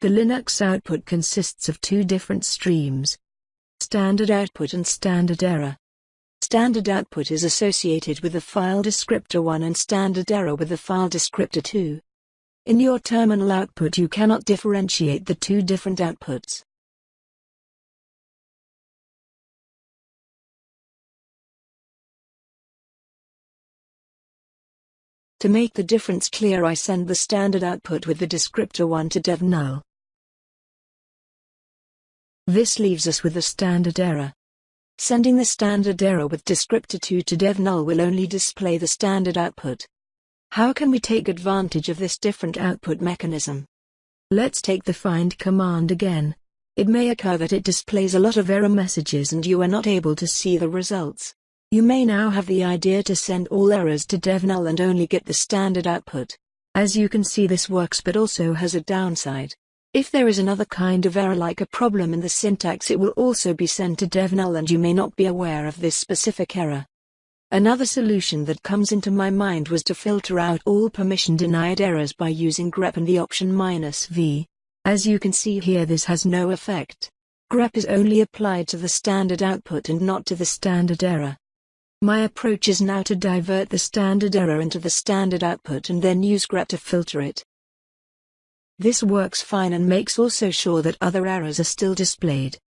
The Linux output consists of two different streams. Standard output and standard error. Standard output is associated with the file descriptor 1 and standard error with the file descriptor 2. In your terminal output you cannot differentiate the two different outputs. To make the difference clear I send the standard output with the descriptor 1 to dev null. This leaves us with the standard error. Sending the standard error with descriptor 2 to dev null will only display the standard output. How can we take advantage of this different output mechanism? Let's take the find command again. It may occur that it displays a lot of error messages and you are not able to see the results. You may now have the idea to send all errors to dev null and only get the standard output. As you can see this works but also has a downside. If there is another kind of error like a problem in the syntax it will also be sent to DevNull and you may not be aware of this specific error. Another solution that comes into my mind was to filter out all permission denied errors by using grep and the option minus "-v". As you can see here this has no effect. grep is only applied to the standard output and not to the standard error. My approach is now to divert the standard error into the standard output and then use grep to filter it. This works fine and makes also sure that other errors are still displayed.